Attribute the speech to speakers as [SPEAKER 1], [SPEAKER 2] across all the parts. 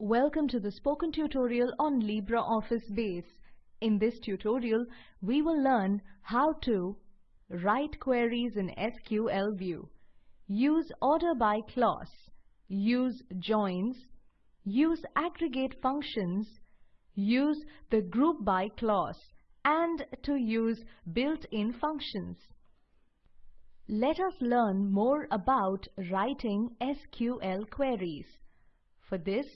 [SPEAKER 1] Welcome to the spoken tutorial on LibreOffice Base. In this tutorial, we will learn how to write queries in SQL View, use order by clause, use joins, use aggregate functions, use the group by clause, and to use built-in functions. Let us learn more about writing SQL queries. For this,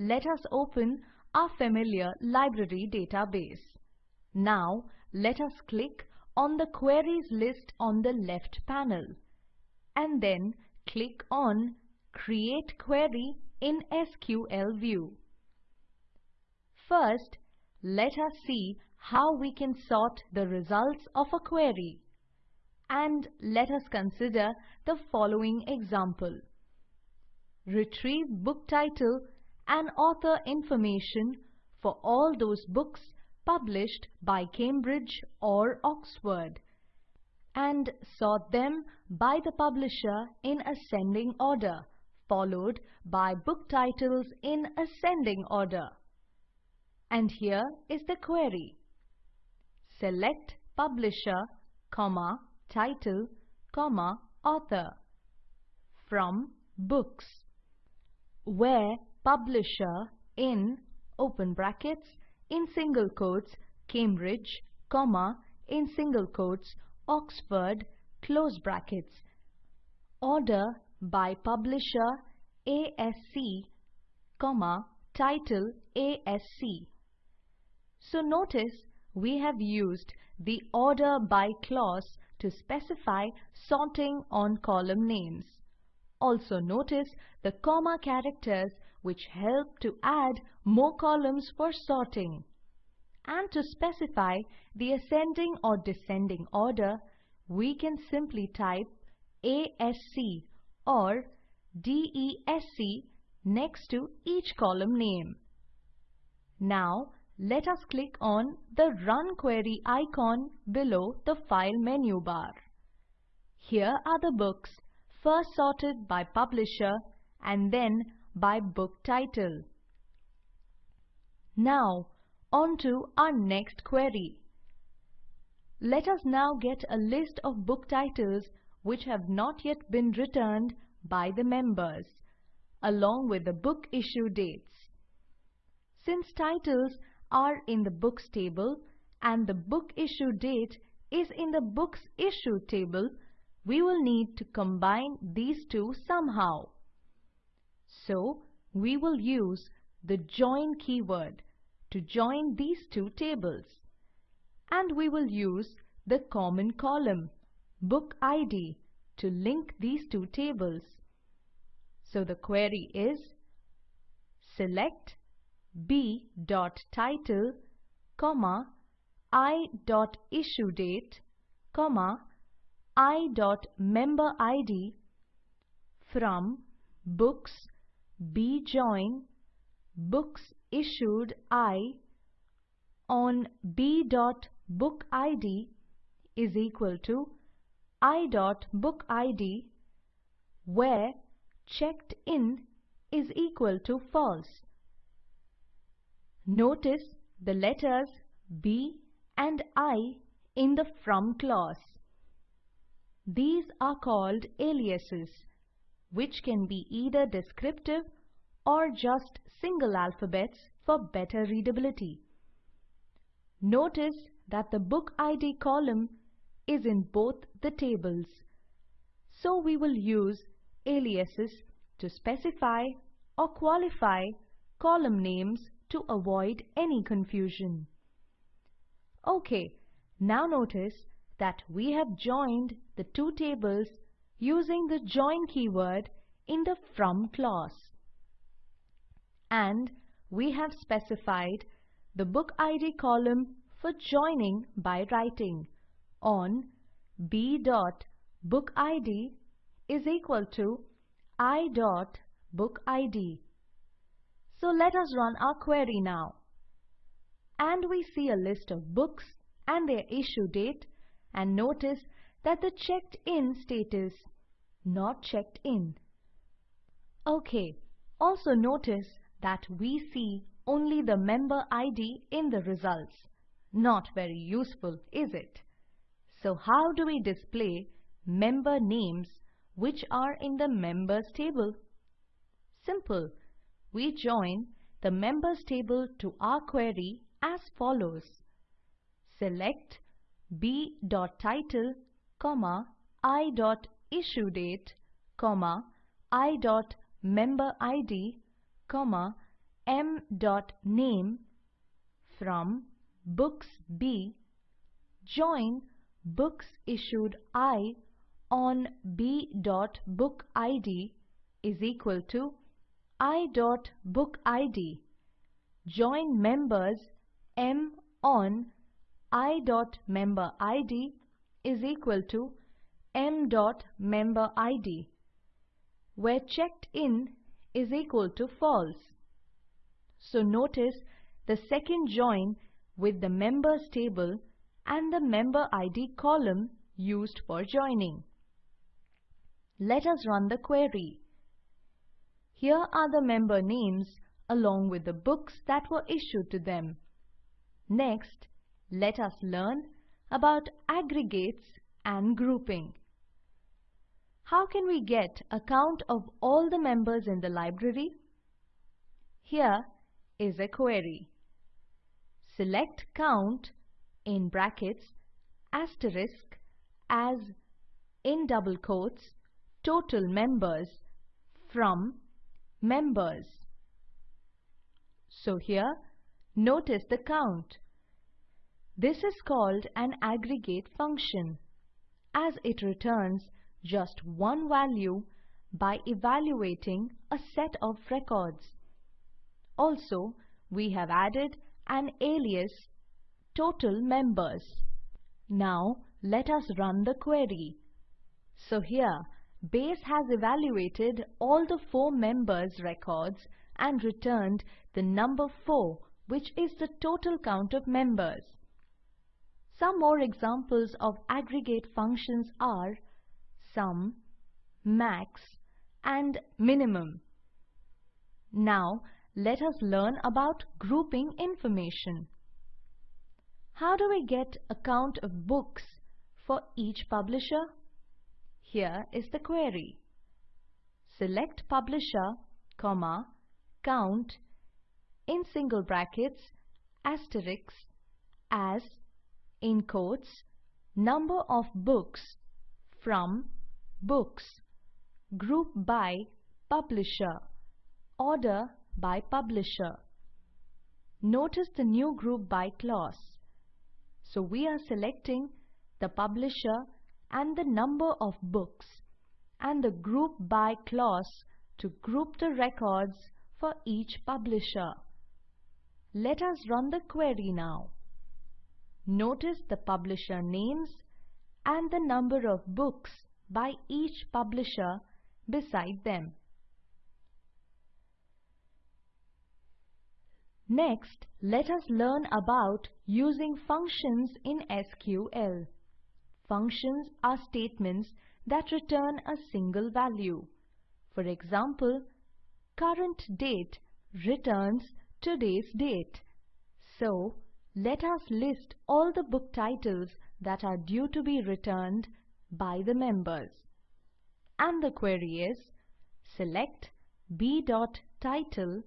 [SPEAKER 1] let us open our familiar library database. Now, let us click on the queries list on the left panel and then click on Create Query in SQL View. First, let us see how we can sort the results of a query and let us consider the following example. Retrieve book title and author information for all those books published by Cambridge or Oxford and sort them by the publisher in ascending order followed by book titles in ascending order. And here is the query. Select publisher, comma, title, comma, author from books where publisher in open brackets in single quotes Cambridge comma in single quotes Oxford close brackets order by publisher ASC comma title ASC so notice we have used the order by clause to specify sorting on column names. Also notice the comma characters which help to add more columns for sorting. And to specify the ascending or descending order, we can simply type ASC or DESC next to each column name. Now, let us click on the Run Query icon below the File menu bar. Here are the books first sorted by publisher and then by book title. Now, on to our next query. Let us now get a list of book titles which have not yet been returned by the members, along with the book issue dates. Since titles are in the books table and the book issue date is in the books issue table, we will need to combine these two somehow. So, we will use the join keyword to join these two tables. And we will use the common column, book ID, to link these two tables. So the query is select b dot title comma i dot issue date comma i dot member id from books b join books issued i on b dot book id is equal to i dot book id where checked in is equal to false Notice the letters B and I in the from clause. These are called aliases, which can be either descriptive or just single alphabets for better readability. Notice that the book ID column is in both the tables. So we will use aliases to specify or qualify column names to avoid any confusion. Okay, now notice that we have joined the two tables using the join keyword in the from clause. And we have specified the book ID column for joining by writing on b dot book ID is equal to i dot book ID. So let us run our query now. And we see a list of books and their issue date and notice that the checked in status not checked in. Okay, also notice that we see only the member ID in the results. Not very useful, is it? So how do we display member names which are in the members table? Simple. We join the members table to our query as follows. Select b.title, i.issuedate, i.memberid, m.name from books B. Join books issued I on b.bookid is equal to i.bookid. Join members M on i.memberid is equal to m.memberid, where checked in is equal to false. So notice the second join with the members table and the member ID column used for joining. Let us run the query. Here are the member names along with the books that were issued to them. Next, let us learn about aggregates and grouping. How can we get a count of all the members in the library? Here is a query. Select count in brackets asterisk as in double quotes total members from members. So here notice the count. This is called an aggregate function as it returns just one value by evaluating a set of records. Also, we have added an alias total members. Now let us run the query. So here Base has evaluated all the four members records and returned the number 4 which is the total count of members. Some more examples of aggregate functions are sum, max and minimum. Now let us learn about grouping information. How do we get a count of books for each publisher? Here is the query. Select publisher, comma, count in single brackets asterisk as in quotes number of books from books group by publisher order by publisher notice the new group by clause so we are selecting the publisher and the number of books and the group by clause to group the records for each publisher. Let us run the query now. Notice the publisher names and the number of books by each publisher beside them. Next, let us learn about using functions in SQL. Functions are statements that return a single value. For example, current date returns today's date. So, let us list all the book titles that are due to be returned by the members. And the query is select b.title,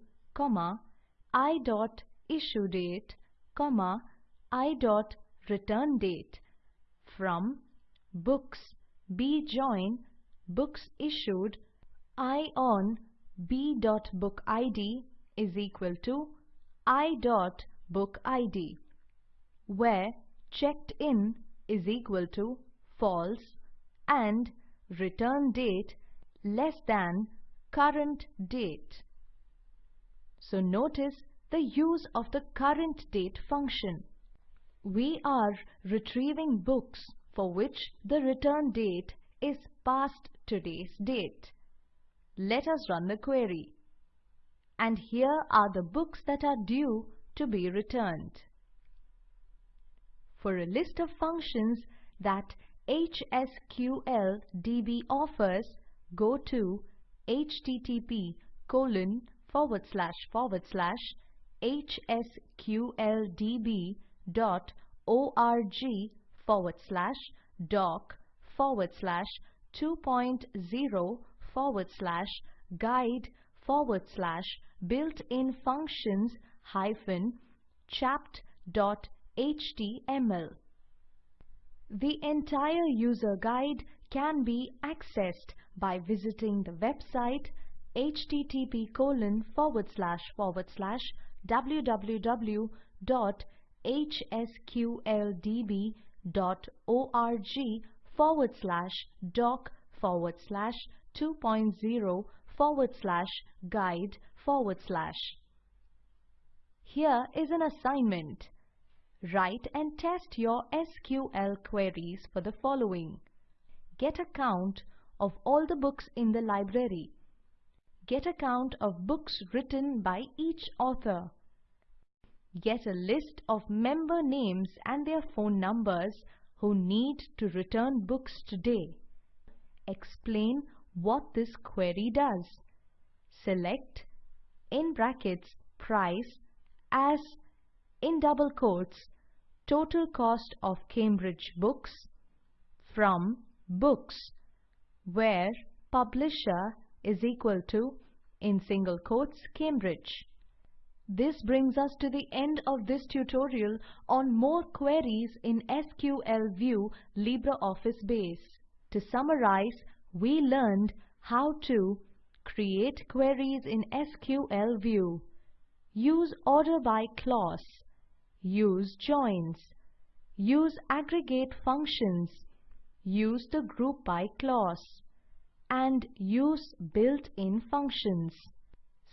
[SPEAKER 1] i.issuedate, i.returndate from books B join books issued I on B dot book ID is equal to I dot book ID where checked in is equal to false and return date less than current date. So notice the use of the current date function we are retrieving books for which the return date is past today's date. Let us run the query. And here are the books that are due to be returned. For a list of functions that HSQLDB offers, go to http colon forward slash forward slash hsqldb dot org forward slash doc forward slash 2.0 forward slash guide forward slash built-in functions hyphen chapt dot html. The entire user guide can be accessed by visiting the website http colon forward slash forward slash www.hsqldb.org forward slash doc forward slash 2.0 forward slash guide forward slash. Here is an assignment. Write and test your SQL queries for the following. Get a count of all the books in the library. Get a count of books written by each author. Get a list of member names and their phone numbers who need to return books today. Explain what this query does. Select in brackets price as in double quotes total cost of Cambridge books from books where publisher is equal to in single quotes Cambridge. This brings us to the end of this tutorial on more queries in SQL View LibreOffice Base. To summarize, we learned how to create queries in SQL View, use order by clause, use joins, use aggregate functions, use the group by clause, and use built-in functions.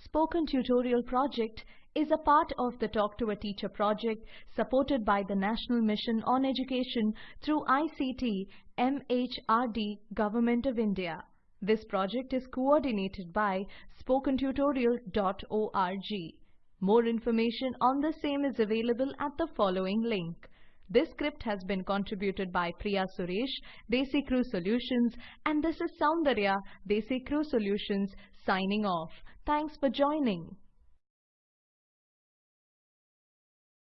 [SPEAKER 1] Spoken Tutorial Project is a part of the Talk to a Teacher project supported by the National Mission on Education through ICT MHRD Government of India. This project is coordinated by spokentutorial.org. More information on the same is available at the following link. This script has been contributed by Priya Suresh, DesiCrew Solutions, and this is Soundarya, DesiCrew Solutions, signing off. Thanks for joining.